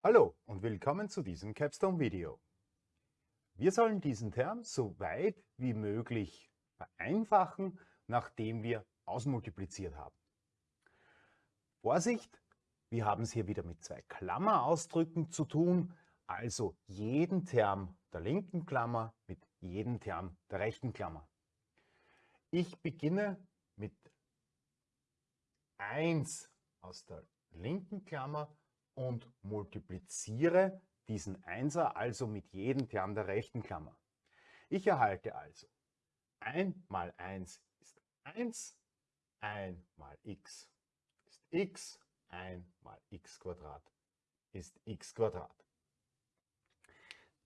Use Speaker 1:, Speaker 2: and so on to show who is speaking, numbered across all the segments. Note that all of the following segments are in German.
Speaker 1: Hallo und willkommen zu diesem Capstone-Video. Wir sollen diesen Term so weit wie möglich vereinfachen, nachdem wir ausmultipliziert haben. Vorsicht, wir haben es hier wieder mit zwei Klammerausdrücken zu tun, also jeden Term der linken Klammer mit jedem Term der rechten Klammer. Ich beginne mit 1 aus der linken Klammer und multipliziere diesen Einser also mit jedem Term der rechten Klammer. Ich erhalte also 1 mal 1 ist 1, 1 mal x ist x, 1 mal x Quadrat ist x Quadrat.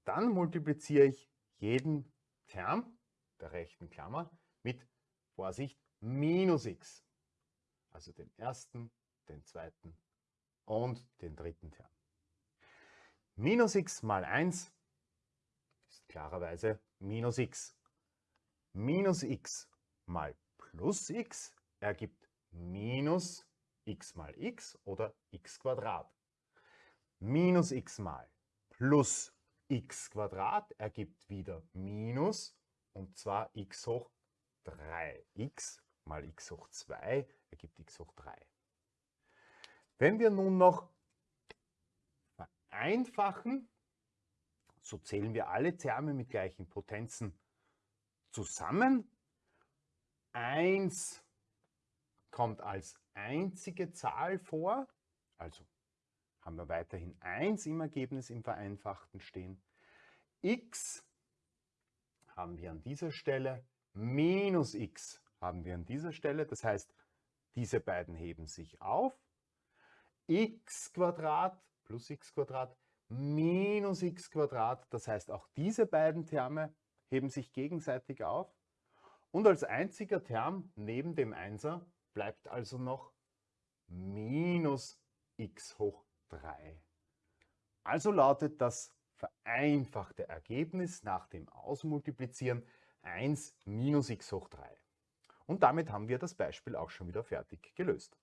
Speaker 1: Dann multipliziere ich jeden Term der rechten Klammer mit, Vorsicht, minus x. Also den ersten, den zweiten und den dritten Term. Minus x mal 1 ist klarerweise minus x. Minus x mal plus x ergibt minus x mal x oder x Quadrat. Minus x mal plus x Quadrat ergibt wieder minus und zwar x hoch 3. x mal x hoch 2 ergibt x hoch 3. Wenn wir nun noch vereinfachen, so zählen wir alle Terme mit gleichen Potenzen zusammen. 1 kommt als einzige Zahl vor, also haben wir weiterhin 1 im Ergebnis im Vereinfachten stehen. x haben wir an dieser Stelle, minus x haben wir an dieser Stelle, das heißt, diese beiden heben sich auf. X plus x minus x das heißt, auch diese beiden Terme heben sich gegenseitig auf. Und als einziger Term neben dem Einser bleibt also noch minus x hoch 3. Also lautet das vereinfachte Ergebnis nach dem Ausmultiplizieren 1 minus x hoch 3. Und damit haben wir das Beispiel auch schon wieder fertig gelöst.